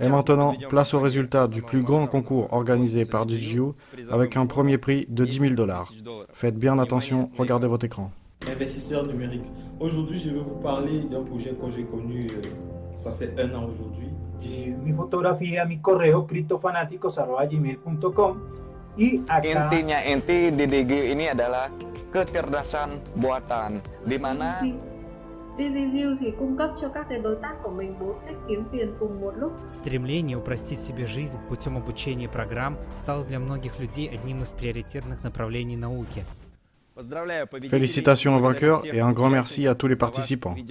Et maintenant, place au résultat du plus grand concours organisé par DigiU avec un premier prix de 10 000 dollars. Faites bien attention, regardez votre écran. Investisseur numérique. Aujourd'hui, je vais vous parler d'un projet que j'ai connu, euh, ça fait un an aujourd'hui. mi fotografía, mi correo criptofanáticos.gmail.com y acá Intinya inti DDG ini adalah kecerdasan buatan di mana DigiZiu thì cung cấp cho các cái đối tác của mình bốn cách kiếm tiền cùng một lúc. Стремление упростить себе жизнь путем обучения программ стало для многих людей одним из приоритетных направлений науки. Félicitations aux vainqueurs et un grand merci à tous les participants.